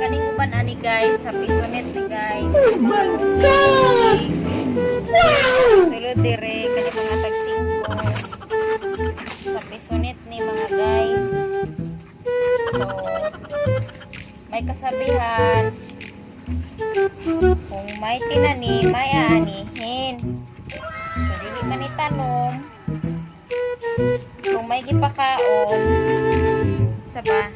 Kaning uban ani guys, sa pisonet ni guys. Oh my god! Sulod dire kani mga tag 5. Sa pisonet ni mga guys. So may kasabihan kung may tinani, may aanihin. So, dili man itanong kung may gipakaon sa ba?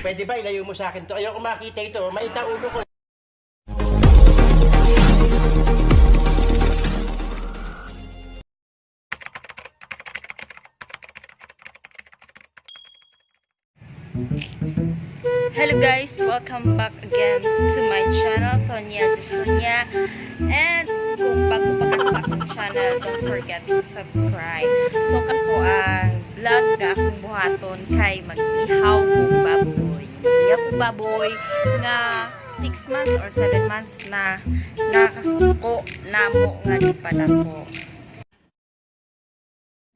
Pwede ba ilayo mo sa akin to? Ayoko makita ito. Maita ulo ko. Hello guys, welcome back again to my channel, Tonya Justunya. And kung bago pa channel, don't forget to subscribe. So, kaso ang vlog nga akong buhaton kay mag-ihaw kong baboy. Kong baboy nga 6 months or 7 months na nakako namo nga di pa nako.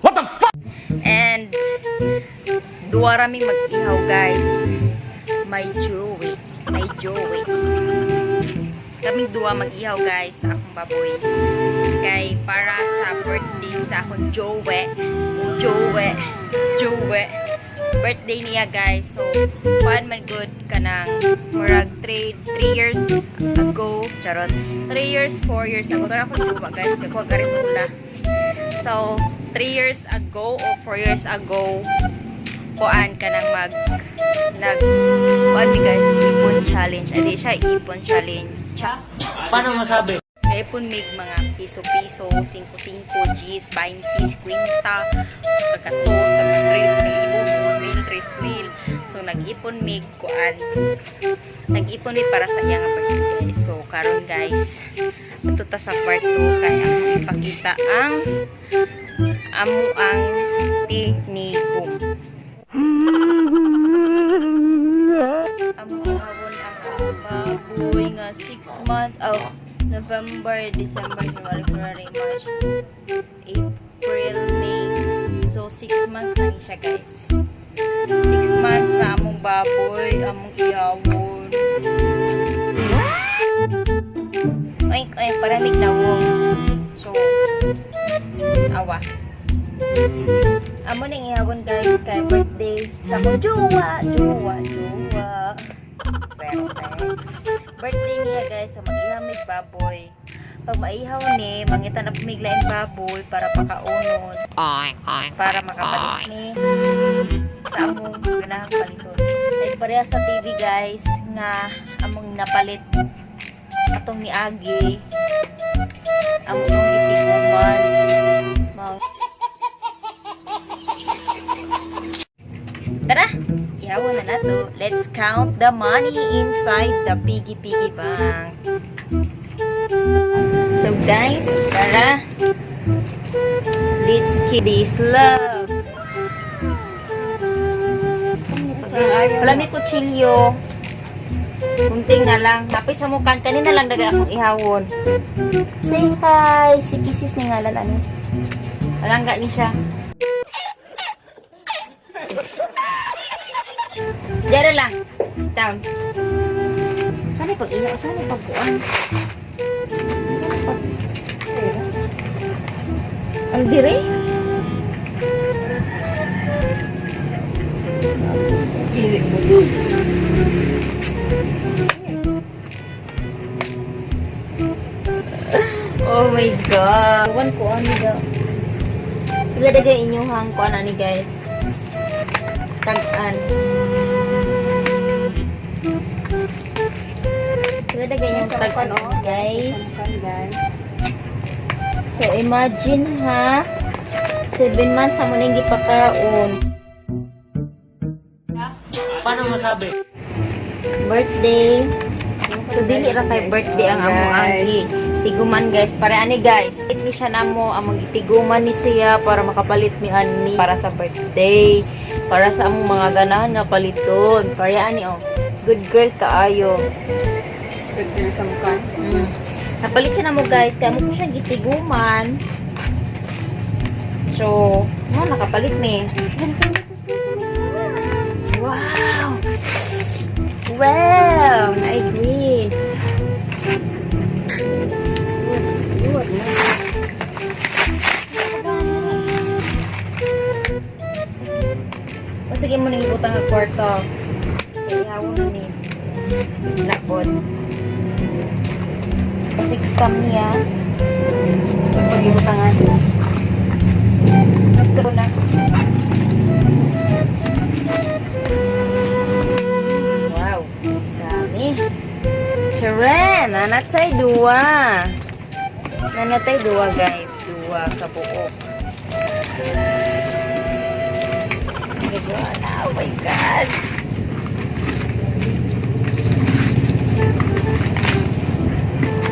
What the fuck? And duwa raming mag-ihaw guys. May Joey. May Joey. Kaming duwa mag-ihaw guys sa akong baboy. Kay para sa birthday sa akong Joey. Joey. Joey. Birthday niya guys. So, fun man good ka ng murag 3 3 years ago. Charot. 3 years, 4 years ago. Tara ako duwa guys. Kakuha ka rin nila. So, 3 years ago o 4 years ago, kuan ka nang mag nag kuan guys, ipon challenge. Adi siya ipon challenge. Cha. Paano masabi? Ipon mig mga piso-piso, 5-5, G's, 20, 50, kagatos, tagang 3 kalibo, 2 mil, 3 mil. So, nag-ipon mig kuan. Nag-ipon mi para sa iyang birthday. So, karon guys, ito ta sa part 2 kaya ipakita ang amo ang tinigong. Amo ang baboy nga 6 months oh November, December, January, February, March, April, May. So 6 months na siya guys. 6 months na among baboy, among ihawon. Oink, oink, paramig na wong. So, awa. Amo ning ihawon guys kay birthday sa akong jowa, jowa, jowa. Birthday niya guys sa mag-ihamig baboy. Pag maihaw ni, mangitan na pumiglaing baboy para pakaunon. Para makapalit ni sa among ganahang paliton. Ay pareha sa TV guys nga among napalit atong ni Agi ang na nato. Let's count the money inside the piggy piggy bank. So guys, tara. Let's keep this love. Wala may kutsilyo. Kunting na lang. Tapos sa mukan, kanina lang daga akong ihawon. Say hi! Si Kisses ni ngalan ano? Alangga ni siya. Diyan lang. Sit down. Sana pag ihaw, sana pag buwan. Sana pag... Ayun. Ang dire? Ilik mo. Oh my God. Ewan ko ano daw. Iladagay inyong hang ko ano ni guys. Tag-an. Iladagay inyong tag-an guys. So imagine ha. 7 months na mo nang gipakaon. Paano masabi? birthday. So dili ra kay birthday ang amo agi. Tiguman guys, para ani guys. Itli siya namo among tiguman ni siya para makapalit mi ani para sa birthday. Para sa among mga ganahan nga paliton. Para ani oh. Good girl kaayo. Tagtag sa mukha. Mm. Napalit siya na mo guys. Kaya mo ko siya gitiguman. So, mo no, nakapalit ni. Wow! Wow! I agree. O sige mo nang ibutang ang kwarto. Kaya hawon ni. Lakot. 6 kami ya. Pag-iutangan. Ito na. Wow. Dami. Charen, nanatay dua. Nanatay dua guys. Dua kabuok. Oh my God.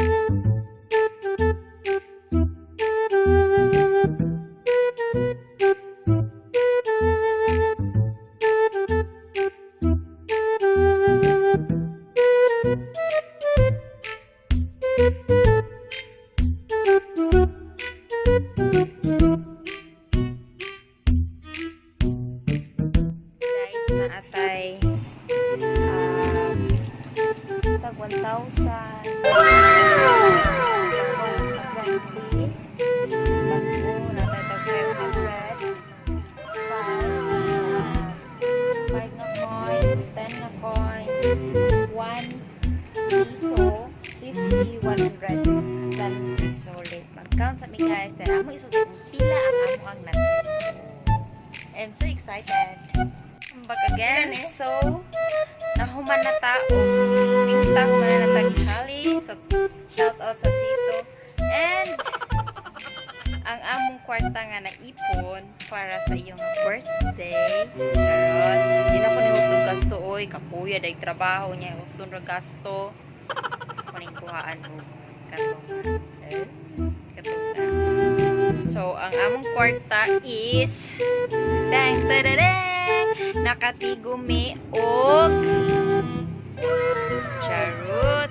thank you 1 piso 50 100 dan piso ulit mag-count mi guys amo isulit kung pila ang ang natito I'm so excited. I'm back again. So, nahuman na tao. Pinta human na nataghali. So, shout out sa Sito. And, among kwarta nga naipon para sa iyong birthday. Charot. Di na ko nihutog gasto, oy. Kapuya, dahil trabaho niya. Hutong ra gasto. Kuning kuhaan mo. Katunga. Eh? So, ang among kwarta is Dang, tadadang! Nakatigumi og Charot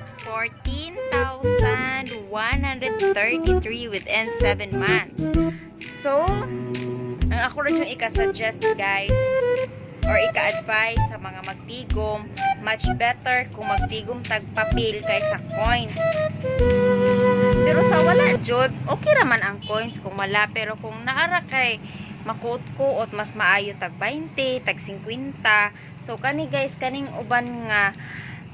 14,133 within 7 months. So, ang ako rin yung ika-suggest guys or ika-advise sa mga magtigom much better kung magtigom tagpapil kaysa coins. Pero sa wala jud, okay raman ang coins kung wala pero kung naara kay makuot-kuot mas maayo tag 20, tag 50. So kani guys kaning uban nga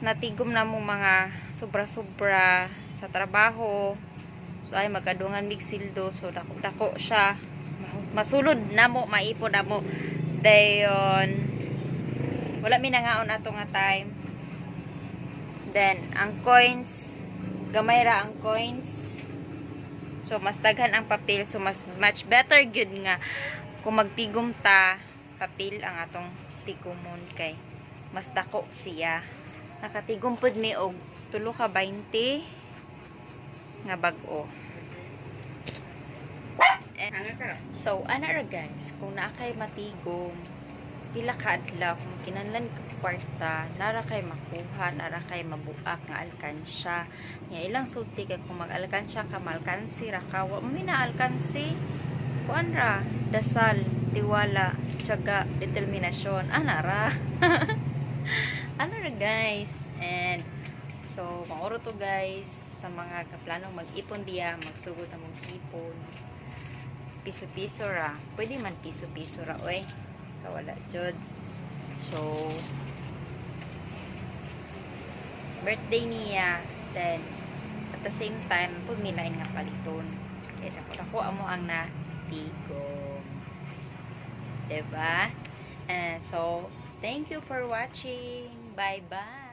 natigom na mo mga sobra-sobra sa trabaho. So ay magkadungan mig sweldo so dako-dako siya. Masulod na mo, maipon na mo. Dayon wala mi nangaon ato nga time. Then ang coins gamay ra ang coins. So, mas daghan ang papel. So, mas much better good nga kung magtigom ta, papel ang atong tigumon kay mas dako siya. Nakatigom pod mi og tulo ka 20 nga bag-o. So, ana ra guys, kung naa kay matigom, pila ka adlaw kung kinanlan ka kwarta nara kay makuha nara kay mabuak nga alkansya. Nga ilang sulti kay kung mag-alkansya ka malkansi ra ka. Wa mo na alkansi. Kuan ra dasal tiwala tiyaga determinasyon. Ana ra ano ra guys? And so mauro to guys sa mga kaplanong mag-ipon diya magsugod na mong ipon. Piso-piso ra. Pwede man piso-piso ra oy. So wala jud so birthday niya then at the same time pumilain nga paliton. Kaya dako dako amo ang natigo. Diba? And so thank you for watching bye bye